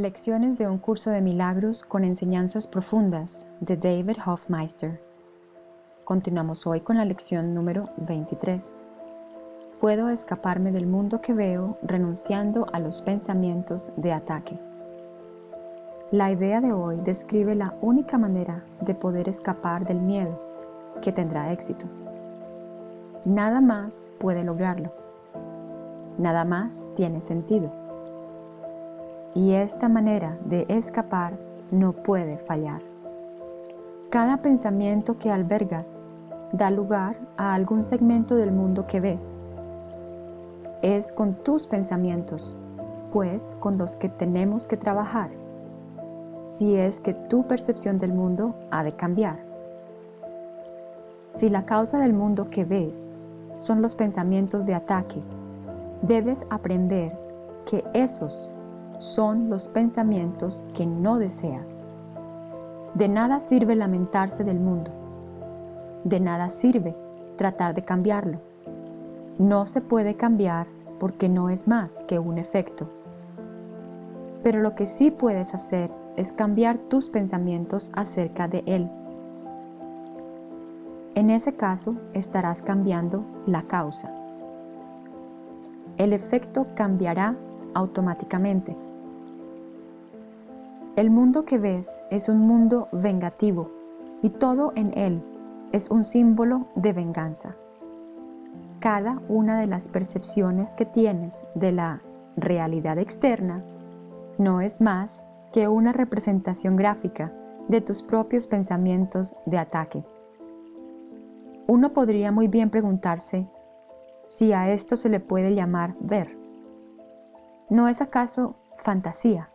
Lecciones de un curso de milagros con enseñanzas profundas de David Hofmeister. Continuamos hoy con la lección número 23. Puedo escaparme del mundo que veo renunciando a los pensamientos de ataque. La idea de hoy describe la única manera de poder escapar del miedo que tendrá éxito. Nada más puede lograrlo. Nada más tiene sentido y esta manera de escapar no puede fallar. Cada pensamiento que albergas da lugar a algún segmento del mundo que ves. Es con tus pensamientos, pues, con los que tenemos que trabajar, si es que tu percepción del mundo ha de cambiar. Si la causa del mundo que ves son los pensamientos de ataque, debes aprender que esos son los pensamientos que no deseas. De nada sirve lamentarse del mundo. De nada sirve tratar de cambiarlo. No se puede cambiar porque no es más que un efecto. Pero lo que sí puedes hacer es cambiar tus pensamientos acerca de él. En ese caso estarás cambiando la causa. El efecto cambiará automáticamente. El mundo que ves es un mundo vengativo y todo en él es un símbolo de venganza. Cada una de las percepciones que tienes de la realidad externa no es más que una representación gráfica de tus propios pensamientos de ataque. Uno podría muy bien preguntarse si a esto se le puede llamar ver. ¿No es acaso fantasía?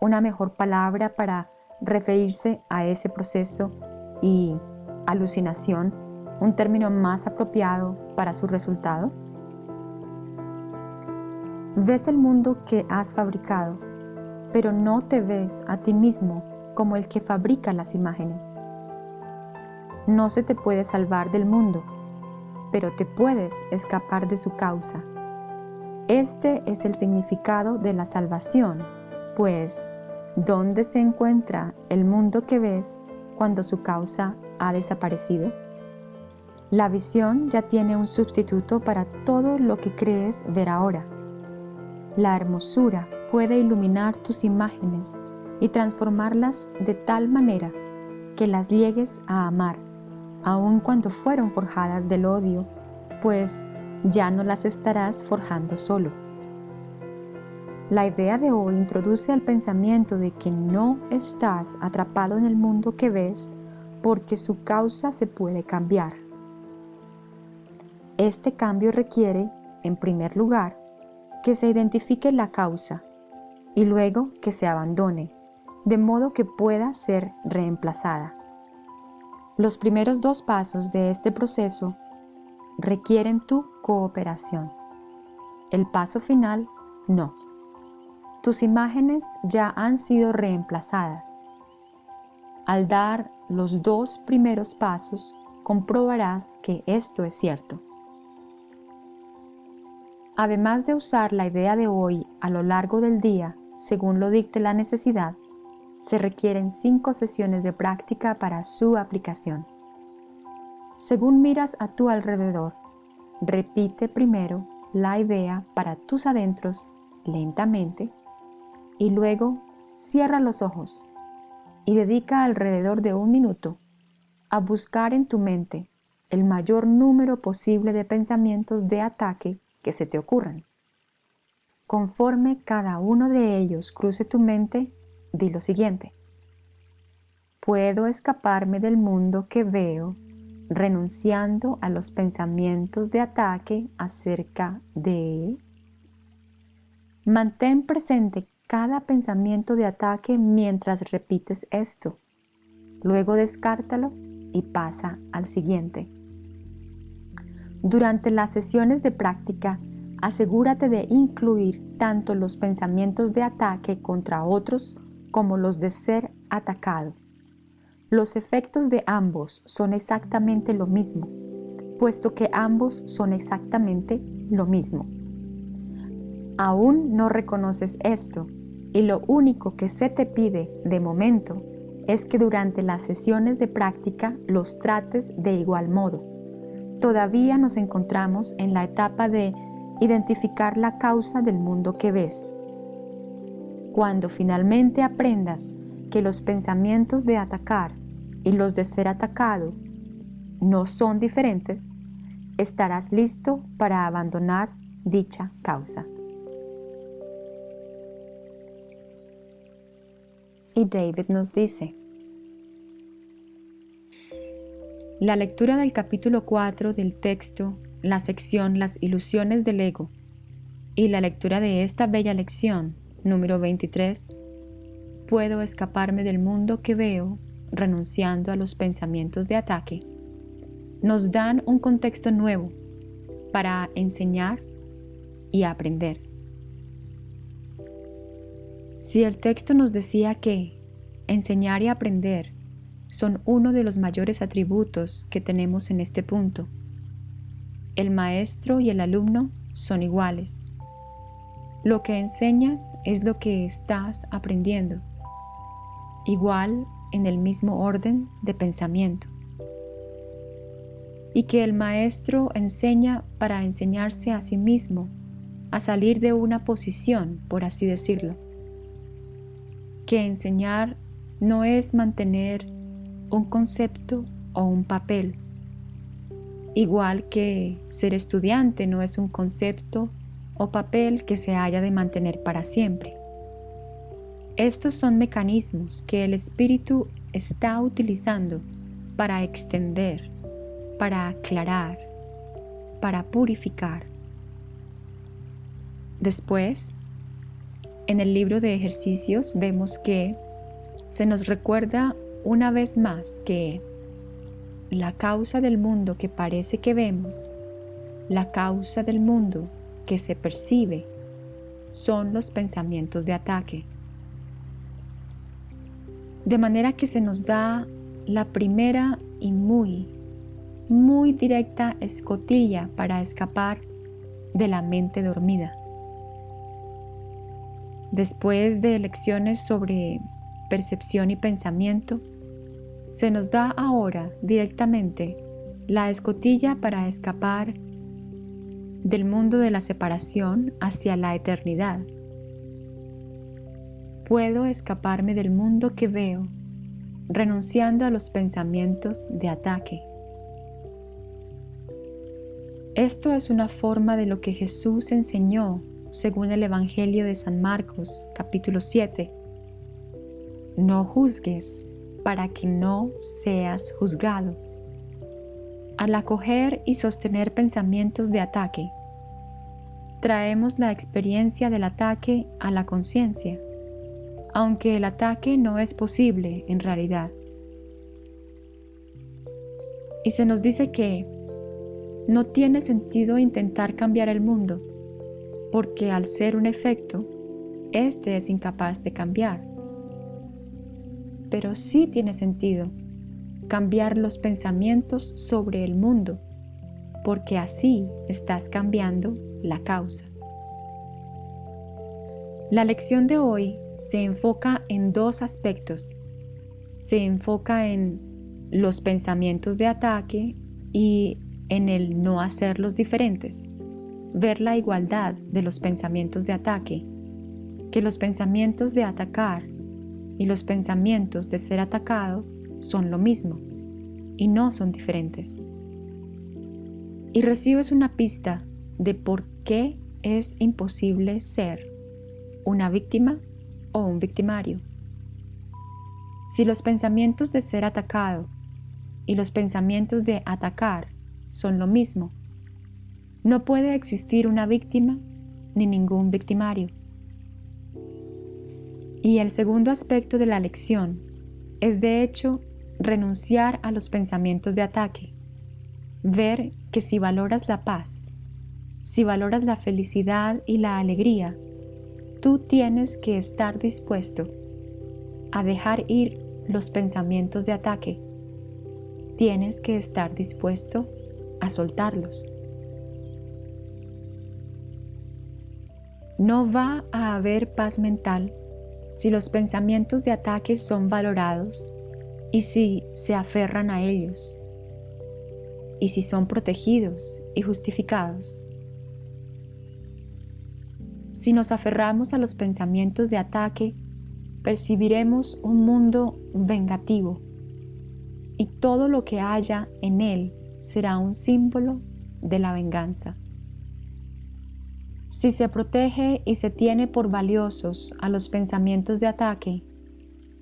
Una mejor palabra para referirse a ese proceso y alucinación, un término más apropiado para su resultado? Ves el mundo que has fabricado, pero no te ves a ti mismo como el que fabrica las imágenes. No se te puede salvar del mundo, pero te puedes escapar de su causa. Este es el significado de la salvación pues, ¿dónde se encuentra el mundo que ves cuando su causa ha desaparecido? La visión ya tiene un sustituto para todo lo que crees ver ahora. La hermosura puede iluminar tus imágenes y transformarlas de tal manera que las llegues a amar, aun cuando fueron forjadas del odio, pues ya no las estarás forjando solo. La idea de hoy introduce al pensamiento de que no estás atrapado en el mundo que ves porque su causa se puede cambiar. Este cambio requiere, en primer lugar, que se identifique la causa y luego que se abandone, de modo que pueda ser reemplazada. Los primeros dos pasos de este proceso requieren tu cooperación. El paso final, no. Tus imágenes ya han sido reemplazadas. Al dar los dos primeros pasos, comprobarás que esto es cierto. Además de usar la idea de hoy a lo largo del día, según lo dicte la necesidad, se requieren cinco sesiones de práctica para su aplicación. Según miras a tu alrededor, repite primero la idea para tus adentros lentamente y luego cierra los ojos y dedica alrededor de un minuto a buscar en tu mente el mayor número posible de pensamientos de ataque que se te ocurran. Conforme cada uno de ellos cruce tu mente, di lo siguiente. Puedo escaparme del mundo que veo renunciando a los pensamientos de ataque acerca de... Mantén presente cada pensamiento de ataque mientras repites esto. Luego descártalo y pasa al siguiente. Durante las sesiones de práctica, asegúrate de incluir tanto los pensamientos de ataque contra otros como los de ser atacado. Los efectos de ambos son exactamente lo mismo, puesto que ambos son exactamente lo mismo. Aún no reconoces esto, Y lo único que se te pide de momento es que durante las sesiones de práctica los trates de igual modo. Todavía nos encontramos en la etapa de identificar la causa del mundo que ves. Cuando finalmente aprendas que los pensamientos de atacar y los de ser atacado no son diferentes, estarás listo para abandonar dicha causa. Y David nos dice, la lectura del capítulo 4 del texto, la sección Las ilusiones del ego, y la lectura de esta bella lección, número 23, puedo escaparme del mundo que veo renunciando a los pensamientos de ataque, nos dan un contexto nuevo para enseñar y aprender. Si el texto nos decía que enseñar y aprender son uno de los mayores atributos que tenemos en este punto, el maestro y el alumno son iguales. Lo que enseñas es lo que estás aprendiendo, igual en el mismo orden de pensamiento. Y que el maestro enseña para enseñarse a sí mismo a salir de una posición, por así decirlo que enseñar no es mantener un concepto o un papel, igual que ser estudiante no es un concepto o papel que se haya de mantener para siempre. Estos son mecanismos que el espíritu está utilizando para extender, para aclarar, para purificar. Después, en el libro de ejercicios vemos que se nos recuerda una vez más que la causa del mundo que parece que vemos, la causa del mundo que se percibe, son los pensamientos de ataque. De manera que se nos da la primera y muy, muy directa escotilla para escapar de la mente dormida. Después de lecciones sobre percepción y pensamiento, se nos da ahora directamente la escotilla para escapar del mundo de la separación hacia la eternidad. Puedo escaparme del mundo que veo renunciando a los pensamientos de ataque. Esto es una forma de lo que Jesús enseñó según el Evangelio de San Marcos, capítulo 7. No juzgues para que no seas juzgado. Al acoger y sostener pensamientos de ataque, traemos la experiencia del ataque a la conciencia, aunque el ataque no es posible en realidad. Y se nos dice que no tiene sentido intentar cambiar el mundo, porque al ser un efecto, éste es incapaz de cambiar. Pero sí tiene sentido cambiar los pensamientos sobre el mundo, porque así estás cambiando la causa. La lección de hoy se enfoca en dos aspectos. Se enfoca en los pensamientos de ataque y en el no hacerlos diferentes ver la igualdad de los pensamientos de ataque, que los pensamientos de atacar y los pensamientos de ser atacado son lo mismo y no son diferentes. Y recibes una pista de por qué es imposible ser una víctima o un victimario. Si los pensamientos de ser atacado y los pensamientos de atacar son lo mismo, no puede existir una víctima ni ningún victimario. Y el segundo aspecto de la lección es de hecho renunciar a los pensamientos de ataque, ver que si valoras la paz, si valoras la felicidad y la alegría, tú tienes que estar dispuesto a dejar ir los pensamientos de ataque. Tienes que estar dispuesto a soltarlos. No va a haber paz mental si los pensamientos de ataque son valorados y si se aferran a ellos, y si son protegidos y justificados. Si nos aferramos a los pensamientos de ataque, percibiremos un mundo vengativo y todo lo que haya en él será un símbolo de la venganza. Si se protege y se tiene por valiosos a los pensamientos de ataque,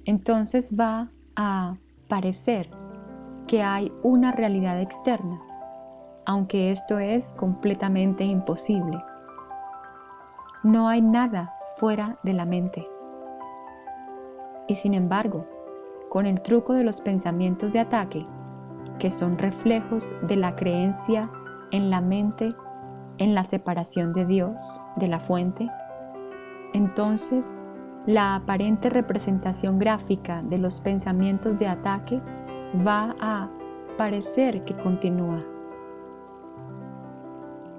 entonces va a parecer que hay una realidad externa, aunque esto es completamente imposible. No hay nada fuera de la mente. Y sin embargo, con el truco de los pensamientos de ataque, que son reflejos de la creencia en la mente, en la separación de Dios, de la fuente, entonces la aparente representación gráfica de los pensamientos de ataque va a parecer que continúa.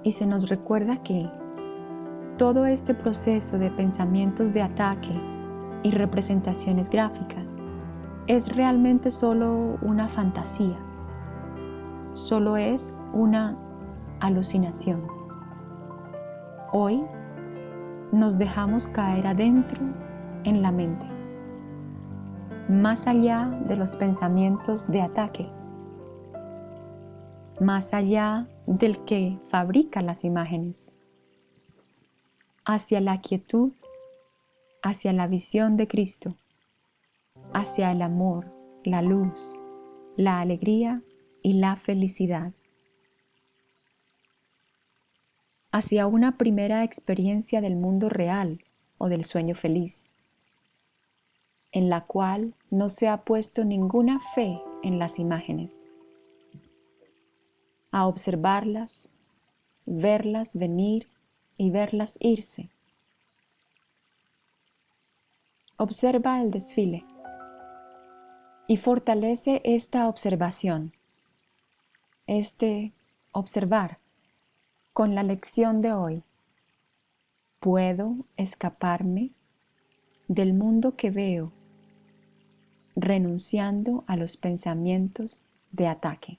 Y se nos recuerda que todo este proceso de pensamientos de ataque y representaciones gráficas es realmente solo una fantasía, solo es una alucinación. Hoy nos dejamos caer adentro en la mente, más allá de los pensamientos de ataque, más allá del que fabrica las imágenes, hacia la quietud, hacia la visión de Cristo, hacia el amor, la luz, la alegría y la felicidad. Hacia una primera experiencia del mundo real o del sueño feliz, en la cual no se ha puesto ninguna fe en las imágenes. A observarlas, verlas venir y verlas irse. Observa el desfile y fortalece esta observación, este observar con la lección de hoy. Puedo escaparme del mundo que veo renunciando a los pensamientos de ataque.